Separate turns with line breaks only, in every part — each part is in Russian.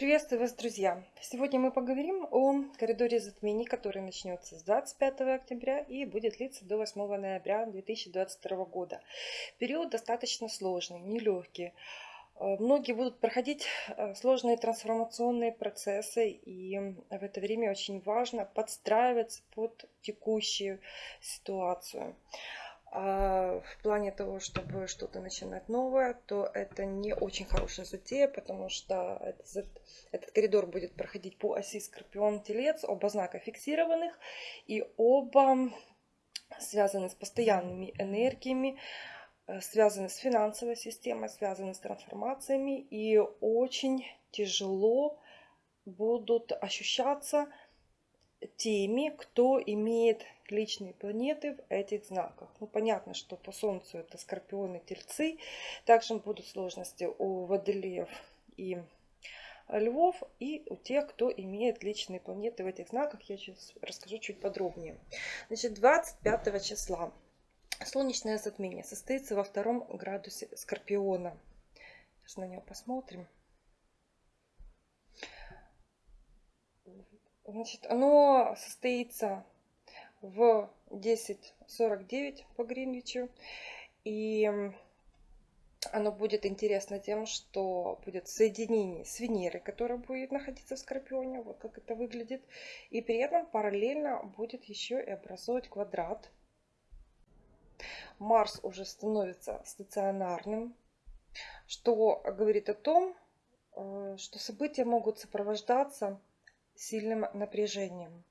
Приветствую вас, друзья! Сегодня мы поговорим о коридоре затмений, который начнется с 25 октября и будет длиться до 8 ноября 2022 года. Период достаточно сложный, нелегкий. Э, многие будут проходить э, сложные трансформационные процессы, и в это время очень важно подстраиваться под текущую ситуацию. А в плане того, чтобы что-то начинать новое, то это не очень хорошая затея, потому что этот, этот коридор будет проходить по оси Скорпион-Телец, оба знака фиксированных, и оба связаны с постоянными энергиями, э, связаны с финансовой системой, связаны с трансформациями, и очень тяжело будут ощущаться теми, кто имеет личные планеты в этих знаках. Ну, понятно, что по Солнцу это Скорпионы, Тельцы. Также будут сложности у Водолеев и Львов и у тех, кто имеет личные планеты в этих знаках. Я сейчас расскажу чуть подробнее. Значит, 25 числа солнечное затмение состоится во втором градусе Скорпиона. Сейчас на него посмотрим. Значит, оно состоится в 10.49 по Гринвичу. И оно будет интересно тем, что будет соединение с Венерой, которая будет находиться в Скорпионе, вот как это выглядит. И при этом параллельно будет еще и образовывать квадрат. Марс уже становится стационарным, что говорит о том, э, что события могут сопровождаться сильным напряжением.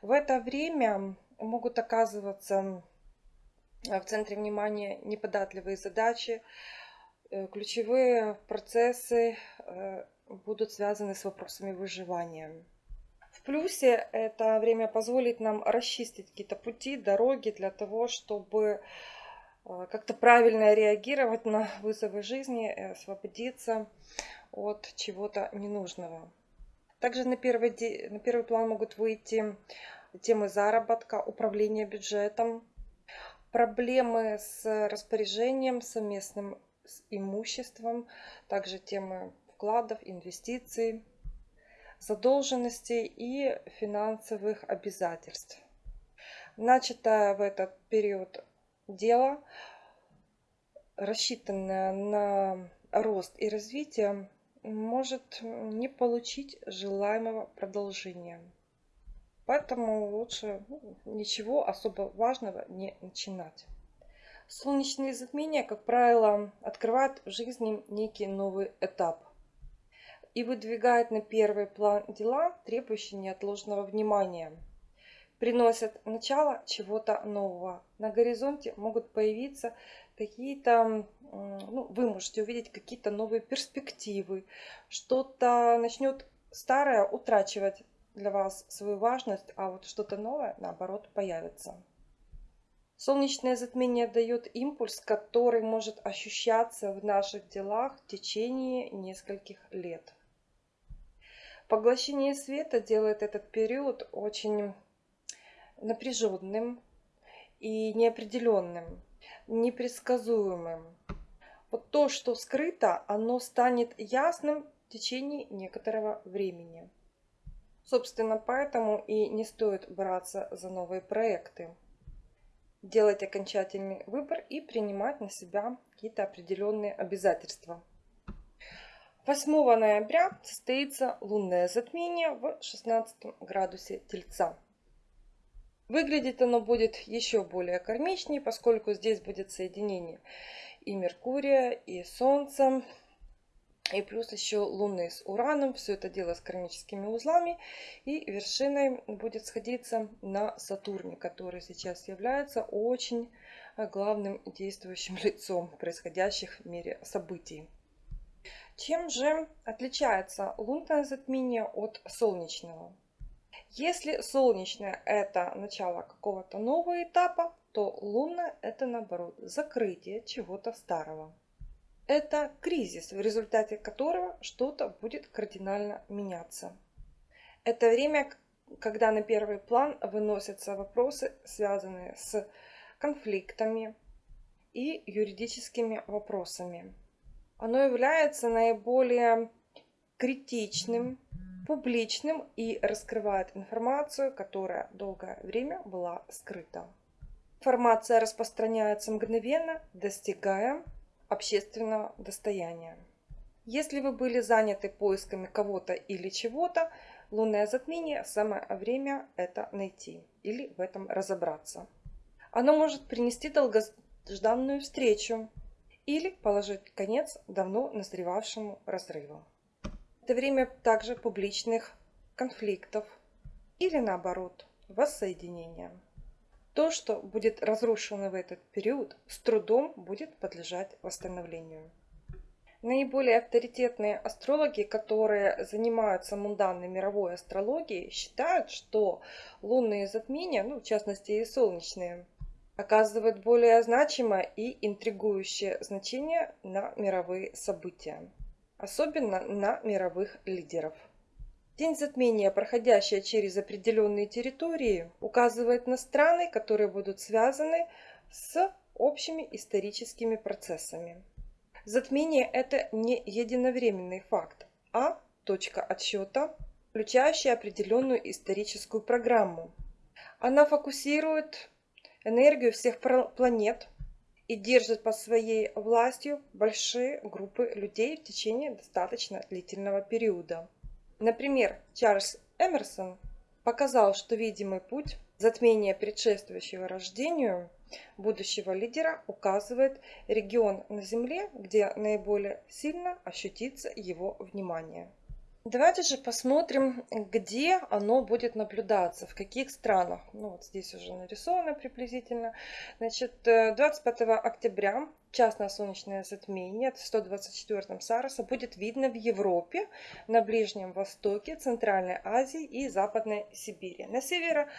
В это время могут оказываться в центре внимания неподатливые задачи, э, ключевые процессы э, будут связаны с вопросами выживания. В плюсе это время позволит нам расчистить какие-то пути, дороги для того, чтобы э, как-то правильно реагировать на вызовы жизни освободиться от чего-то ненужного. Также на первый, на первый план могут выйти темы заработка, управления бюджетом, проблемы с распоряжением совместным с имуществом, также темы вкладов, инвестиций, задолженностей и финансовых обязательств. Начатое в этот период дело, рассчитанное на рост и развитие, может не получить желаемого продолжения. Поэтому лучше ну, ничего особо важного не начинать. Солнечные затмения, как правило, открывают в жизни некий новый этап и выдвигают на первый план дела, требующие неотложного внимания. Приносят начало чего-то нового. На горизонте могут появиться какие-то, ну, вы можете увидеть какие-то новые перспективы, что-то начнет старое утрачивать для вас свою важность, а вот что-то новое, наоборот, появится. Солнечное затмение дает импульс, который может ощущаться в наших делах в течение нескольких лет. Поглощение света делает этот период очень напряженным и неопределенным непредсказуемым. Вот то, что скрыто, оно станет ясным в течение некоторого времени. Собственно, поэтому и не стоит браться за новые проекты. Делать окончательный выбор и принимать на себя какие-то определенные обязательства. 8 ноября состоится лунное затмение в 16 градусе Тельца. Выглядит оно будет еще более кармичнее, поскольку здесь будет соединение и Меркурия, и Солнца, и плюс еще Луны с Ураном. Все это дело с кармическими узлами. И вершиной будет сходиться на Сатурне, который сейчас является очень главным действующим лицом происходящих в мире событий. Чем же отличается лунное затмение от солнечного? Если солнечное это начало какого-то нового этапа, то лунное это наоборот закрытие чего-то старого. Это кризис, в результате которого что-то будет кардинально меняться. Это время, когда на первый план выносятся вопросы, связанные с конфликтами и юридическими вопросами. Оно является наиболее критичным, публичным и раскрывает информацию, которая долгое время была скрыта. Информация распространяется мгновенно, достигая общественного достояния. Если вы были заняты поисками кого-то или чего-то, лунное затмение – самое время это найти или в этом разобраться. Оно может принести долгожданную встречу или положить конец давно назревавшему разрыву. Это время также публичных конфликтов или наоборот воссоединения. То, что будет разрушено в этот период, с трудом будет подлежать восстановлению. Наиболее авторитетные астрологи, которые занимаются мунданной мировой астрологией, считают, что лунные затмения, ну, в частности и солнечные, оказывают более значимое и интригующее значение на мировые события, особенно на мировых лидеров. День затмения, проходящий через определенные территории, указывает на страны, которые будут связаны с общими историческими процессами. Затмение – это не единовременный факт, а точка отсчета, включающая определенную историческую программу. Она фокусирует энергию всех планет и держит под своей властью большие группы людей в течение достаточно длительного периода. Например, Чарльз Эмерсон показал, что видимый путь затмения предшествующего рождению будущего лидера указывает регион на Земле, где наиболее сильно ощутится его внимание. Давайте же посмотрим, где оно будет наблюдаться, в каких странах. Ну вот здесь уже нарисовано приблизительно. Значит, 25 э, октября частное солнечное затмение в 124 Сароса будет видно в Европе, на Ближнем Востоке, Центральной Азии и Западной Сибири. На северо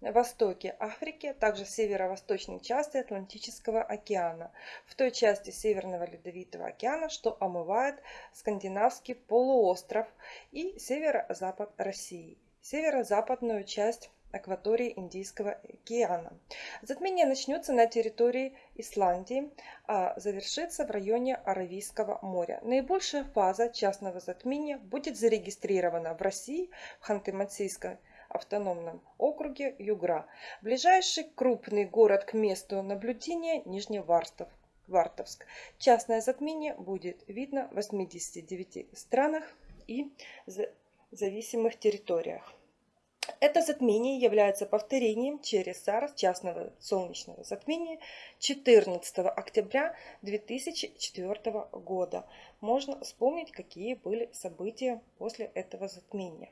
востоке Африки, также в северо-восточной части Атлантического океана, в той части Северного Ледовитого океана, что омывает скандинавский полуостров и северо-запад России, северо-западную часть акватории Индийского океана. Затмение начнется на территории Исландии, а завершится в районе Аравийского моря. Наибольшая фаза частного затмения будет зарегистрирована в России, в Ханты-Мансийской автономном округе Югра. Ближайший крупный город к месту наблюдения Нижневартов. Вартовск. Частное затмение будет видно в 89 странах и зависимых территориях. Это затмение является повторением через Сарс частного солнечного затмения 14 октября 2004 года. Можно вспомнить, какие были события после этого затмения.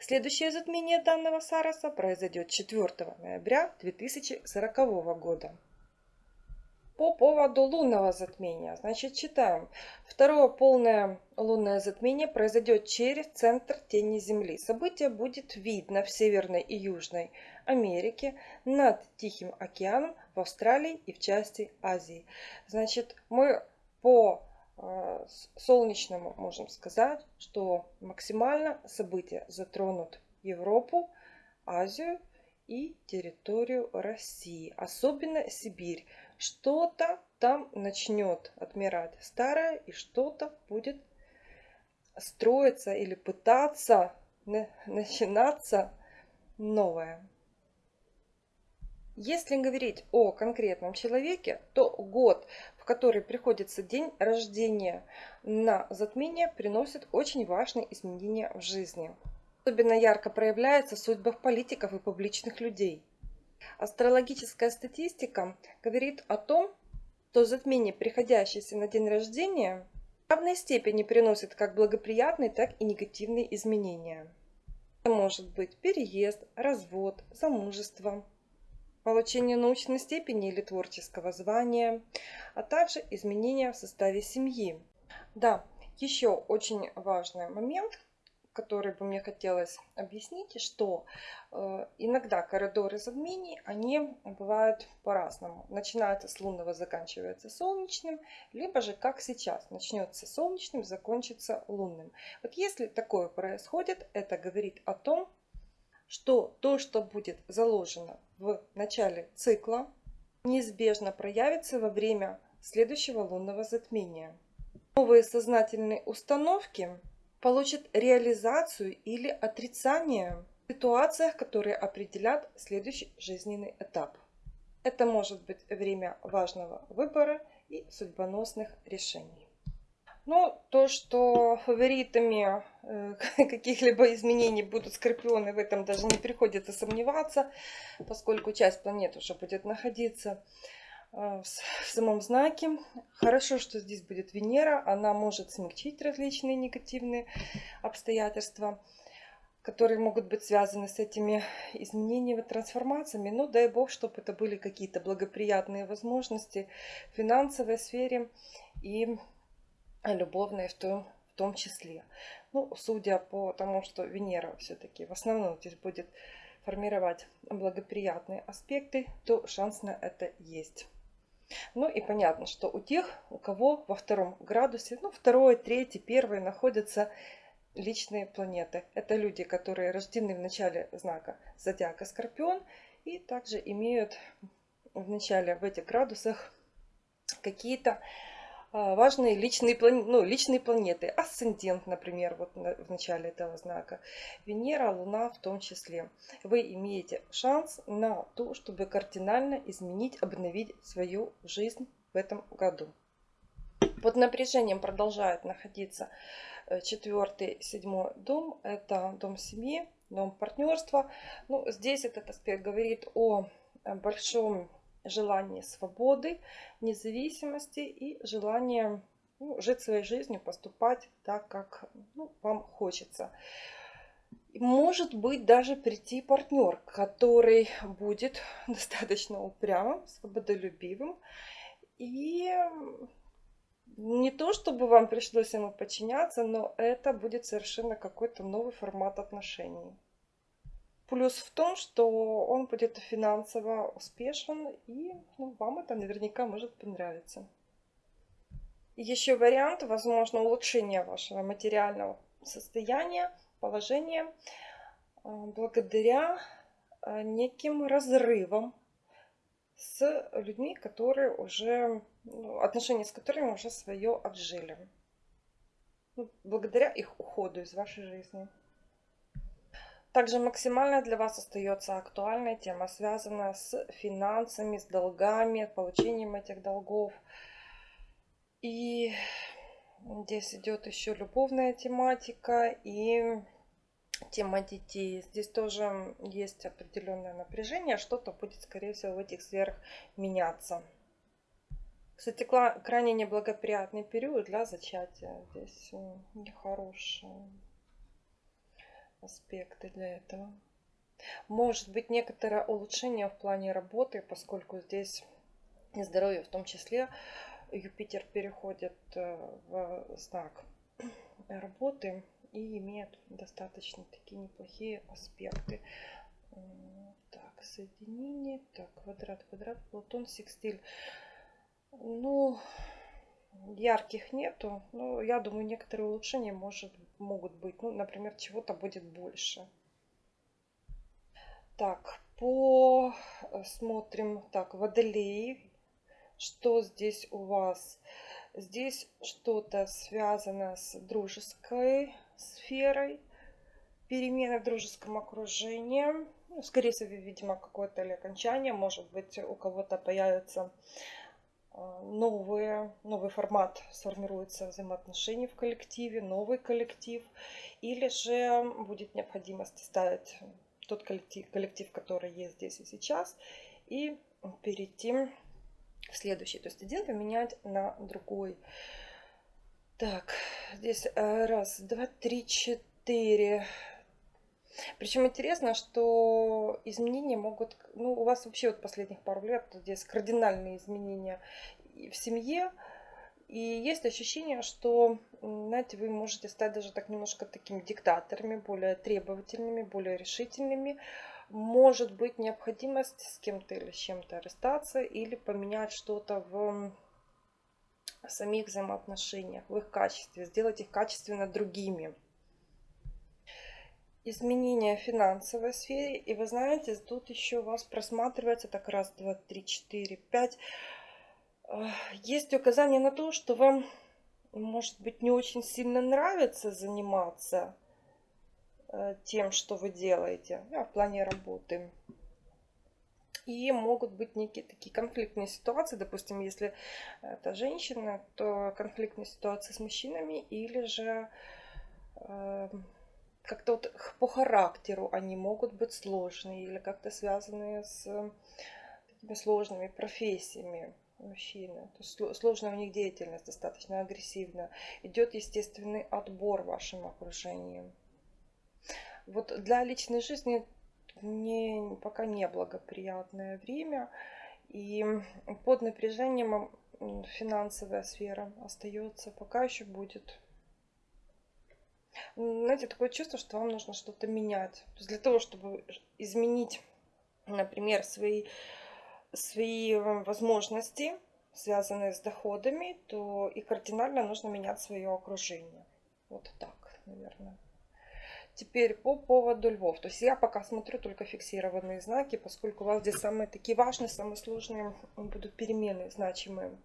Следующее затмение данного Сараса произойдет 4 ноября 2040 года. По поводу лунного затмения, значит, читаем. Второе полное лунное затмение произойдет через центр тени Земли. Событие будет видно в Северной и Южной Америке, над Тихим океаном, в Австралии и в части Азии. Значит, мы по э, солнечному можем сказать, что максимально события затронут Европу, Азию и территорию России, особенно Сибирь что-то там начнет отмирать старое, и что-то будет строиться или пытаться начинаться новое. Если говорить о конкретном человеке, то год, в который приходится день рождения на затмение, приносит очень важные изменения в жизни. Особенно ярко проявляется в судьбах политиков и публичных людей – Астрологическая статистика говорит о том, что затмение, приходящееся на день рождения, в равной степени приносит как благоприятные, так и негативные изменения. Это может быть переезд, развод, замужество, получение научной степени или творческого звания, а также изменения в составе семьи. Да, еще очень важный момент, который бы мне хотелось объяснить, что э, иногда коридоры затмений, они бывают по-разному. Начинается с лунного, заканчивается солнечным, либо же, как сейчас, начнется солнечным, закончится лунным. Вот если такое происходит, это говорит о том, что то, что будет заложено в начале цикла, неизбежно проявится во время следующего лунного затмения. Новые сознательные установки получит реализацию или отрицание в ситуациях, которые определят следующий жизненный этап. Это может быть время важного выбора и судьбоносных решений. Ну, то, что фаворитами э, каких-либо изменений будут скорпионы, в этом даже не приходится сомневаться, поскольку часть планет уже будет находиться в самом знаке. Хорошо, что здесь будет Венера, она может смягчить различные негативные обстоятельства, которые могут быть связаны с этими изменениями, трансформациями. Ну, дай бог, чтобы это были какие-то благоприятные возможности в финансовой сфере и любовные в том, в том числе. Ну, судя по тому, что Венера все-таки в основном здесь будет формировать благоприятные аспекты, то шанс на это есть. Ну и понятно, что у тех, у кого во втором градусе, ну второй, третий, первый находятся личные планеты. Это люди, которые рождены в начале знака зодиака Скорпион и также имеют в начале в этих градусах какие-то важные личные, ну, личные планеты. Асцендент, например, вот в начале этого знака. Венера, Луна в том числе. Вы имеете шанс на то, чтобы кардинально изменить, обновить свою жизнь в этом году. Под напряжением продолжает находиться э, четвертый, седьмой дом. Это дом семьи, дом партнерства. Ну, здесь этот аспект говорит о большом желание свободы, независимости и желание ну, жить своей жизнью, поступать так, как ну, вам хочется. Может быть даже прийти партнер, который будет достаточно упрямым, свободолюбивым. И не то, чтобы вам пришлось ему подчиняться, но это будет совершенно какой-то новый формат отношений. Плюс в том, что он будет финансово успешен, и ну, вам это наверняка может понравиться. Еще вариант, возможно, улучшения вашего материального состояния, положения а, благодаря а, неким разрывам с людьми, которые уже, ну, отношения с которыми уже свое отжили. Ну, благодаря их уходу из вашей жизни. Также максимально для вас остается актуальная тема, связанная с финансами, с долгами, получением этих долгов. И здесь идет еще любовная тематика и тема детей. Здесь тоже есть определенное напряжение, что-то будет, скорее всего, в этих сферах меняться. Кстати, крайне неблагоприятный период для зачатия. Здесь нехороший аспекты для этого. Может быть некоторое улучшение в плане работы, поскольку здесь и здоровье в том числе. Юпитер переходит э, в знак работы и имеет достаточно такие неплохие аспекты. Так, соединение, так, квадрат, квадрат, Плутон, секстиль. Ну, ярких нету. Но я думаю, некоторые улучшения может, могут быть. Ну, например, чего-то будет больше. Так, по э. Так, водолей. Что здесь у вас? Здесь что-то связано с дружеской сферой. Перемены в дружеском окружении. Ну, скорее всего, видимо, какое-то или окончание. Может быть, у кого-то появится новые, новый формат сформируется взаимоотношений в коллективе, новый коллектив, или же будет необходимость ставить тот коллектив, коллектив, который есть здесь и сейчас, и перейти в следующий. То есть один поменять на другой. Так, здесь э, раз, два, три, четыре. Причем интересно, что изменения могут, ну, у вас вообще вот последних пару лет здесь кардинальные изменения в семье. И есть ощущение, что, знаете, вы можете стать даже так немножко такими диктаторами, более требовательными, более решительными. Может быть необходимость с кем-то или с чем-то расстаться или поменять что-то в самих взаимоотношениях, в их качестве, сделать их качественно другими изменения в финансовой сфере. И вы знаете, тут еще у вас просматривается так раз, два, три, четыре, пять. Есть указание на то, что вам может быть, не очень сильно нравится заниматься э, тем, что вы делаете да, в плане работы. И могут быть некие такие конфликтные ситуации, допустим, если это женщина, то конфликтные ситуации с мужчинами или же э, как-то вот по характеру они могут быть сложные или как-то связанные с такими сложными профессиями мужчины. То есть сложная у них деятельность достаточно агрессивная. Идет естественный отбор в вашем окружении. Вот для личной жизни не, пока не благоприятное время. И под напряжением финансовая сфера остается, пока еще будет. Знаете, такое чувство, что вам нужно что-то менять. То есть для того, чтобы изменить, например, свои свои э, возможности, связанные с доходами, то и кардинально нужно менять свое окружение. Вот так, наверное. Теперь по поводу львов. То есть я пока смотрю только фиксированные знаки, поскольку у вас здесь самые такие важные, самые сложные будут перемены значимые.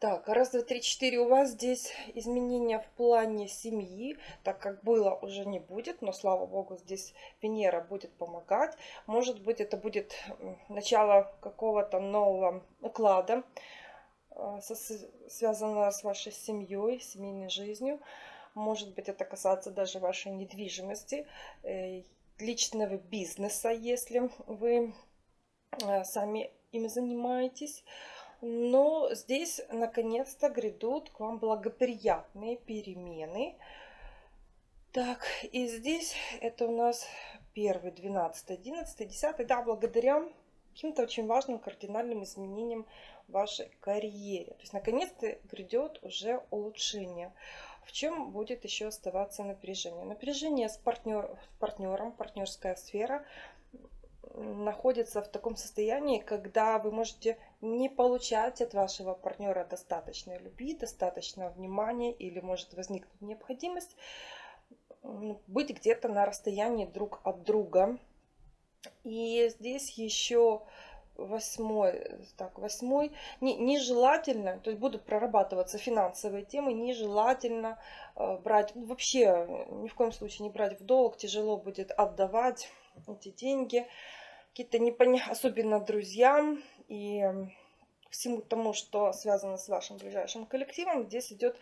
Так, раз, два, три, четыре. У вас здесь изменения в плане семьи, так как было уже не будет, но слава богу, здесь Венера будет помогать. Может быть, это будет начало какого-то нового уклада, э, связанного с вашей семьей, семейной жизнью. Может быть, это касается даже вашей недвижимости, э, личного бизнеса, если вы э, сами им занимаетесь. Но здесь наконец-то грядут к вам благоприятные перемены. Так, и здесь это у нас первый, 12, 11, 10. Да, благодаря каким-то очень важным кардинальным изменениям в вашей карьере. То есть наконец-то грядет уже улучшение. В чем будет еще оставаться напряжение? Напряжение с, партнер, партнером, партнерская сфера находится в таком состоянии, когда вы можете не получать от вашего партнера достаточно любви, достаточно внимания или может возникнуть необходимость быть где-то на расстоянии друг от друга. И здесь еще восьмой, так, восьмой, не, нежелательно, то есть будут прорабатываться финансовые темы, нежелательно э, брать, ну, вообще ни в коем случае не брать в долг, тяжело будет отдавать эти деньги, какие-то непонятные, особенно друзьям и всему тому, что связано с вашим ближайшим коллективом, здесь идет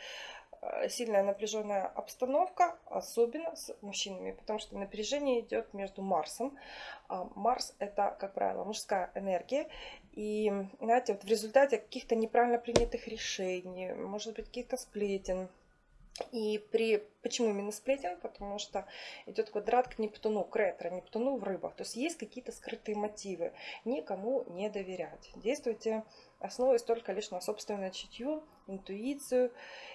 э, сильная напряженная обстановка, особенно с мужчинами, потому что напряжение идет между Марсом. А Марс это, как правило, мужская энергия. И, знаете, вот в результате каких-то неправильно принятых решений, может быть, каких-то сплетен, и при... Почему именно сплетен? Потому что идет квадрат к Нептуну, к ретро, Нептуну в рыбах. То есть есть какие-то скрытые мотивы. Никому не доверять. Действуйте, основываясь только лишь на собственное чутье, интуицию.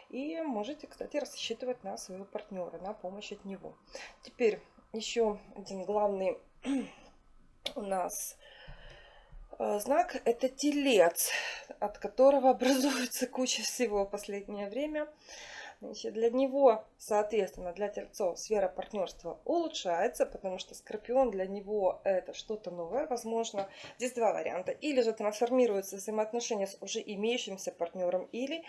И можете, кстати, рассчитывать на своего партнера, на помощь от него. Теперь еще один главный у нас э, знак – это телец, от которого образуется куча всего в последнее время. Значит, для него, соответственно, для тельцов сфера партнерства улучшается, потому что скорпион для него это что-то новое, возможно. Здесь два варианта. Или же трансформируются взаимоотношения с уже имеющимся партнером, или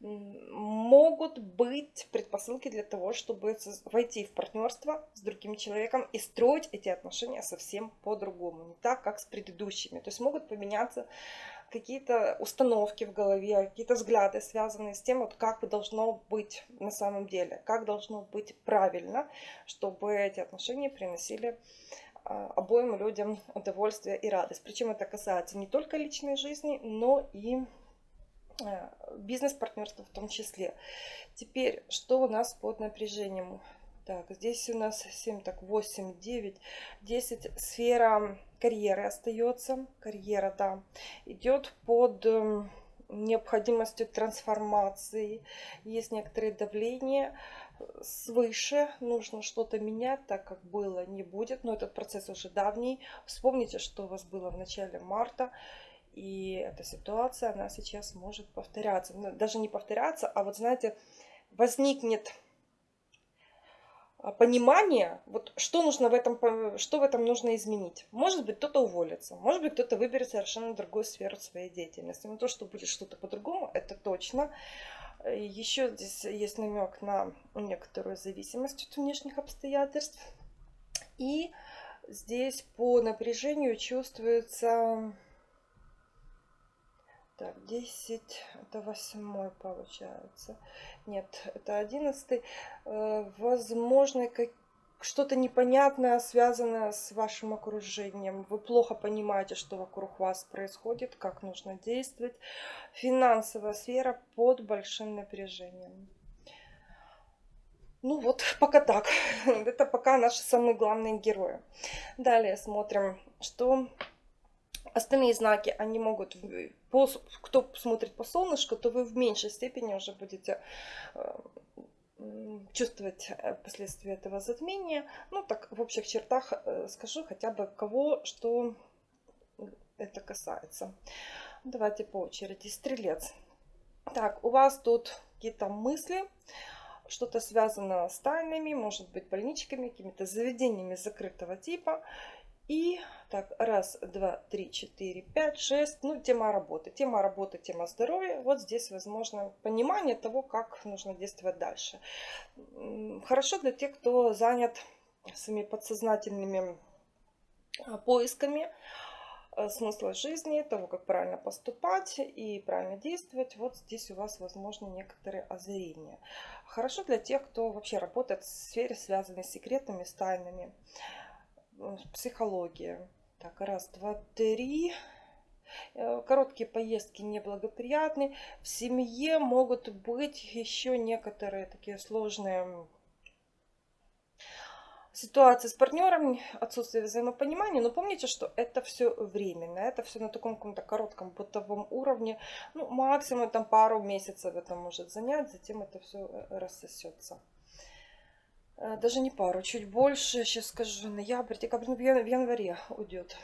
могут быть предпосылки для того, чтобы войти в партнерство с другим человеком и строить эти отношения совсем по-другому, не так, как с предыдущими. То есть могут поменяться какие-то установки в голове, какие-то взгляды, связанные с тем, вот как должно быть на самом деле, как должно быть правильно, чтобы эти отношения приносили а, обоим людям удовольствие и радость. Причем это касается не только личной жизни, но и а, бизнес-партнерства в том числе. Теперь, что у нас под напряжением? Так, здесь у нас 7, так 8, 9, 10. Сфера карьеры остается. Карьера, да, идет под эм, необходимостью трансформации. Есть некоторые давления свыше. Нужно что-то менять, так как было, не будет. Но этот процесс уже давний. Вспомните, что у вас было в начале марта. И эта ситуация, она сейчас может повторяться. Даже не повторяться, а вот знаете, возникнет понимание, вот что нужно в этом, что в этом нужно изменить. Может быть, кто-то уволится, может быть, кто-то выберет совершенно другую сферу своей деятельности. Но то, что будет что-то по-другому, это точно. Еще здесь есть намек на некоторую зависимость от внешних обстоятельств. И здесь по напряжению чувствуется... Так, 10, это восьмой получается. Нет, это одиннадцатый. Э, возможно, что-то непонятное, связанное с вашим окружением. Вы плохо понимаете, что вокруг вас происходит, как нужно действовать. Финансовая сфера под большим напряжением. Ну вот, пока так. Это пока наши самые главные герои. Далее смотрим, что остальные знаки, они могут, по, кто смотрит по солнышку, то вы в меньшей степени уже будете э, чувствовать э, последствия этого затмения. Ну, так в общих чертах э, скажу хотя бы кого, что это касается. Давайте по очереди. Стрелец. Так, у вас тут какие-то мысли, что-то связано с тайнами, может быть, больничками, какими-то заведениями закрытого типа. И так, раз, два, три, четыре, пять, шесть. Ну, тема работы. Тема работы, тема здоровья. Вот здесь, возможно, понимание того, как нужно действовать дальше. Хорошо для тех, кто занят своими подсознательными а, поисками а, смысла жизни, того, как правильно поступать и правильно действовать. Вот здесь у вас, возможно, некоторые озарения. Хорошо для тех, кто вообще работает в сфере, связанной с секретами, с тайнами. Психология. Так, раз, два, три. Э, короткие поездки неблагоприятны. В семье могут быть еще некоторые такие сложные ситуации с партнером, отсутствие взаимопонимания. Но помните, что это все временно. Это все на таком каком-то коротком бытовом уровне. Ну, максимум там пару месяцев это может занять. Затем это все э, рассосется. Э, даже не пару, чуть больше, сейчас скажу, ноябрь, декабрь, ну, в январе уйдет.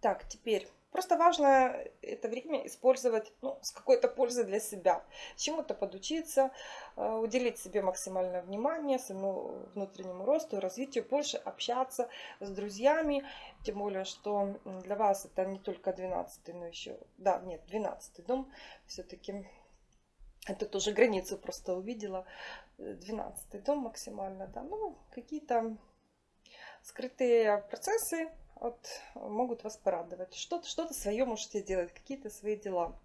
Так, теперь, просто важно это время использовать ну, с какой-то пользой для себя. Чему-то подучиться, э, уделить себе максимальное внимание, своему внутреннему росту, развитию, больше общаться с друзьями. Тем более, что для вас это не только 12 но еще, да, нет, 12 дом все-таки это тоже границу просто увидела. 12 дом максимально, да. Ну, какие-то скрытые процессы вот, могут вас порадовать. Что-то что, -то, свое можете делать, какие-то свои дела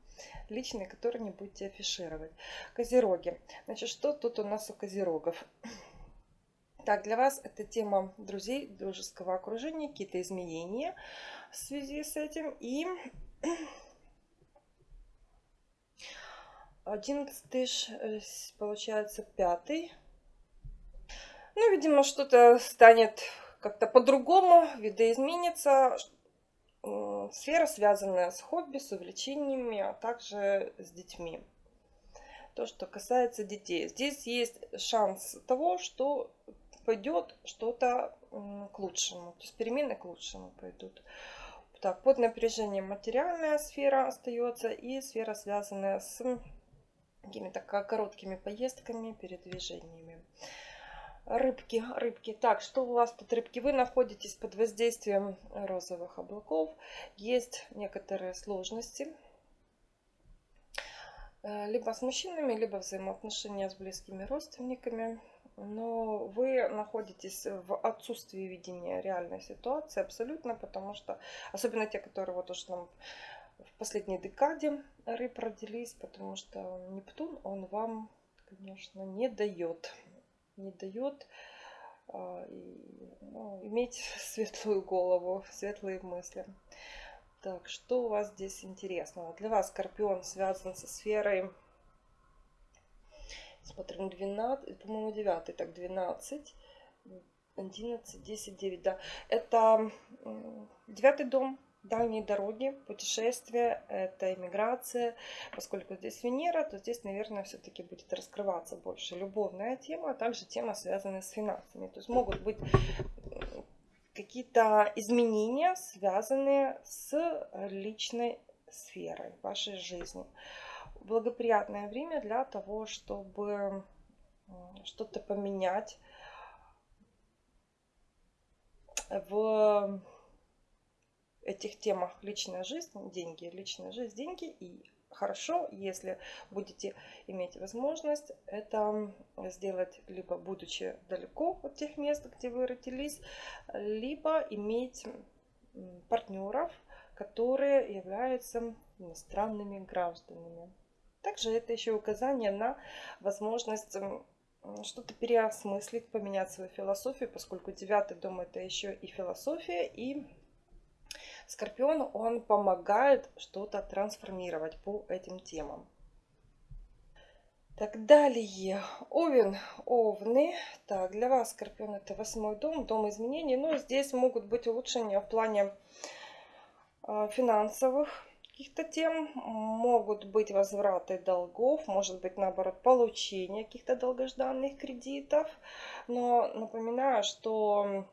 личные, которые не будете афишировать. Козероги. Значит, что тут у нас у козерогов? Так, для вас это тема друзей, дружеского окружения, какие-то изменения в связи с этим. И Одиннадцатый, э, получается, пятый. Ну, видимо, что-то станет как-то по-другому, видоизменится. Сфера, связанная с хобби, с увлечениями, а также с детьми. То, что касается детей. Здесь есть шанс того, что пойдет что-то к лучшему. То есть перемены к лучшему пойдут. Так, под напряжением материальная сфера остается и сфера, связанная с какими-то короткими поездками, передвижениями. Рыбки, рыбки. Так, что у вас тут, рыбки? Вы находитесь под воздействием розовых облаков. Есть некоторые сложности. Э, либо с мужчинами, либо взаимоотношения с близкими родственниками. Но вы находитесь в отсутствии видения реальной ситуации абсолютно, потому что, особенно те, которые вот уж нам в последней декаде рыб родились, потому что Нептун, он вам, конечно, не дает, не дает а, ну, иметь светлую голову, светлые мысли. Так, что у вас здесь интересного? Для вас Скорпион связан со сферой, смотрим, 12, по-моему, 9, так, 12, 11, 10, 9, да. Это девятый дом, дальние дороги, путешествия, это иммиграция. Поскольку здесь Венера, то здесь, наверное, все-таки будет раскрываться больше любовная тема, а также тема, связанная с финансами. То есть могут быть какие-то изменения, связанные с личной сферой вашей жизни. Благоприятное время для того, чтобы что-то поменять в этих темах личная жизнь, деньги, личная жизнь, деньги и хорошо, если будете иметь возможность это сделать, либо будучи далеко от тех мест, где вы родились, либо иметь партнеров, которые являются иностранными гражданами. Также это еще указание на возможность что-то переосмыслить, поменять свою философию, поскольку девятый дом это еще и философия, и Скорпион, он помогает что-то трансформировать по этим темам. Так, далее. Овен, овны. Так, для вас, Скорпион, это восьмой дом, дом изменений. Но здесь могут быть улучшения в плане э, финансовых каких-то тем. Могут быть возвраты долгов, может быть, наоборот, получение каких-то долгожданных кредитов. Но напоминаю, что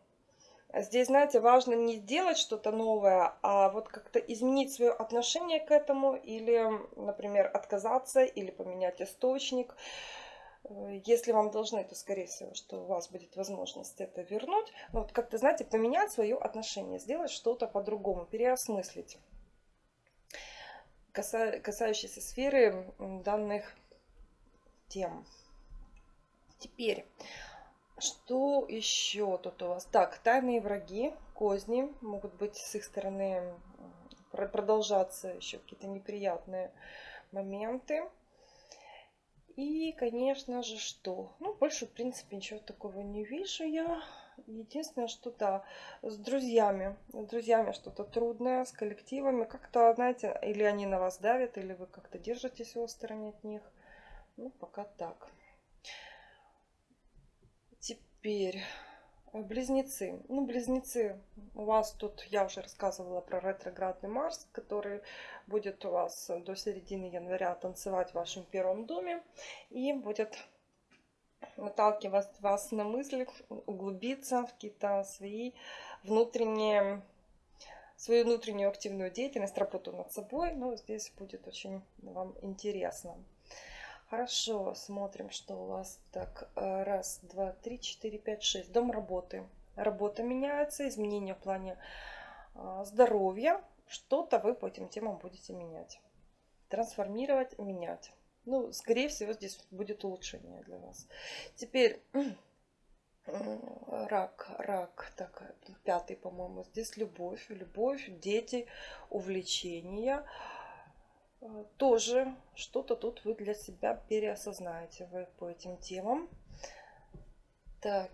Здесь, знаете, важно не сделать что-то новое, а вот как-то изменить свое отношение к этому или, например, отказаться или поменять источник. Э, если вам должны, то, скорее всего, что у вас будет возможность это вернуть. Но вот как-то, знаете, поменять свое отношение, сделать что-то по-другому, переосмыслить. Каса касающиеся сферы данных тем. Теперь что еще тут у вас? Так, тайные враги, козни. Могут быть с их стороны продолжаться еще какие-то неприятные моменты. И, конечно же, что? Ну, больше, в принципе, ничего такого не вижу я. Единственное, что да, с друзьями. С друзьями что-то трудное, с коллективами. Как-то, знаете, или они на вас давят, или вы как-то держитесь в стороне от них. Ну, пока так. Теперь э, близнецы. Ну, близнецы, у вас тут, я уже рассказывала про ретроградный Марс, который будет у вас до середины января танцевать в вашем первом доме и будет наталкивать вас на мысли, углубиться в какие-то свои внутренние, свою внутреннюю активную деятельность, работу над собой. Ну, здесь будет очень вам интересно. Хорошо, смотрим, что у вас. Так, э, раз, два, три, четыре, пять, шесть. Дом работы. Работа меняется, изменения в плане а, здоровья. Что-то вы по этим темам будете менять. Трансформировать, менять. Ну, скорее всего, здесь будет улучшение для вас. Теперь рак, рак, так, пятый, по-моему, здесь любовь, любовь, дети, увлечения. Э, тоже что-то тут вы для себя переосознаете вы по этим темам. Так,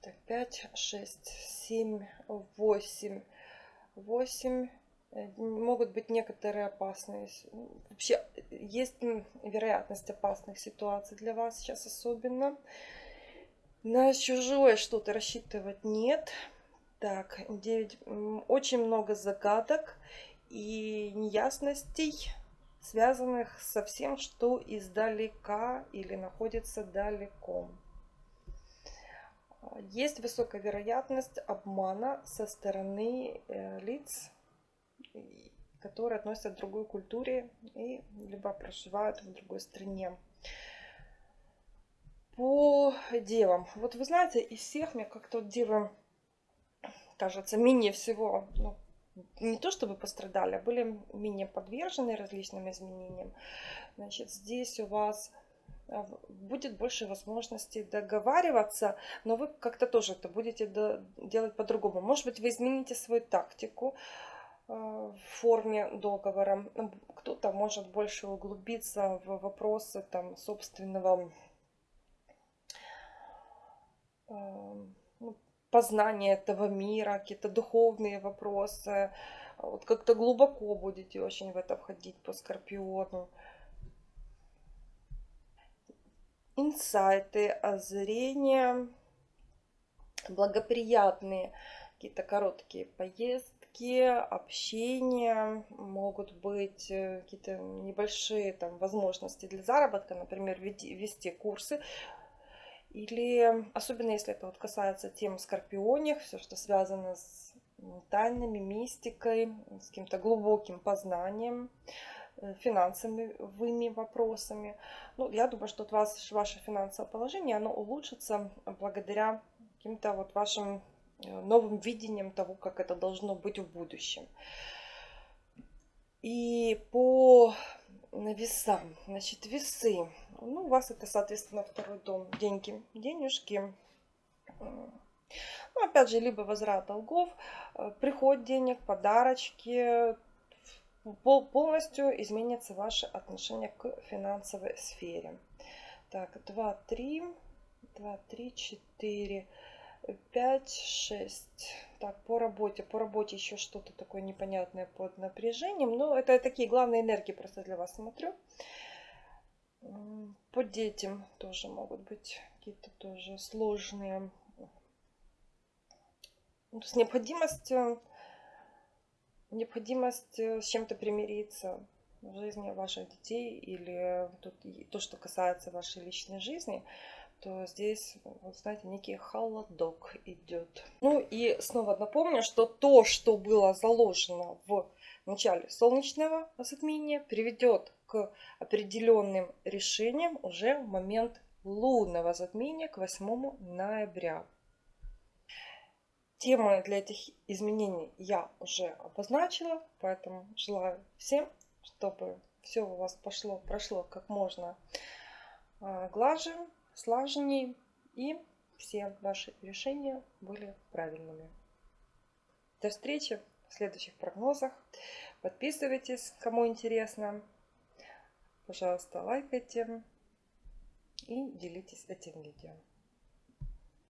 так 5, 6, 7, 8, 8. Могут быть некоторые опасные. Вообще есть вероятность опасных ситуаций для вас сейчас особенно. На чужое что-то рассчитывать нет. Так, 9. Очень много загадок и неясностей связанных со всем, что издалека или находится далеко. Есть высокая вероятность обмана со стороны э, лиц, которые относятся к другой культуре и либо проживают в другой стране. По девам. Вот вы знаете, из всех мне как-то девы кажется менее всего ну, не то чтобы пострадали, а были менее подвержены различным изменениям. Значит, здесь у вас э, будет больше возможностей договариваться, но вы как-то тоже это будете делать по-другому. Может быть, вы измените свою тактику э, в форме договора. Кто-то может больше углубиться в вопросы там, собственного э, познание этого мира, какие-то духовные вопросы. Вот как-то глубоко будете очень в это входить по Скорпиону. Инсайты, озрения, благоприятные какие-то короткие поездки, общение, могут быть э, какие-то небольшие там возможности для заработка, например, вести курсы или, особенно если это вот касается тем скорпионих, все, что связано с тайнами, мистикой, с каким-то глубоким познанием, э, финансовыми вопросами. Ну, я думаю, что от вас, ваше финансовое положение, оно улучшится благодаря каким-то вот вашим э, новым видениям того, как это должно быть в будущем. И по на веса. Значит, весы. Ну, у вас это, соответственно, второй дом. Деньги, денежки. Ну, опять же, либо возврат долгов, э, приход денег, подарочки. Полностью изменится ваше отношение к финансовой сфере. Так, 2, 3, 2, 3, 4, 5, 6. Так, по работе. По работе еще что-то такое непонятное под напряжением. Но это такие главные энергии просто для вас смотрю. По детям тоже могут быть какие-то тоже сложные ну, с необходимостью, необходимость э, с чем-то примириться в жизни ваших детей или тут, то, что касается вашей личной жизни, то здесь, вот знаете, некий холодок идет. Ну и снова напомню, что то, что было заложено в начале солнечного затмения, приведет к определенным решениям уже в момент лунного затмения к 8 ноября. Темы для этих изменений я уже обозначила, поэтому желаю всем, чтобы все у вас пошло, прошло как можно а, глаже, слаженней и все ваши решения были правильными. До встречи в следующих прогнозах. Подписывайтесь, кому интересно. Пожалуйста, лайкайте и делитесь этим видео.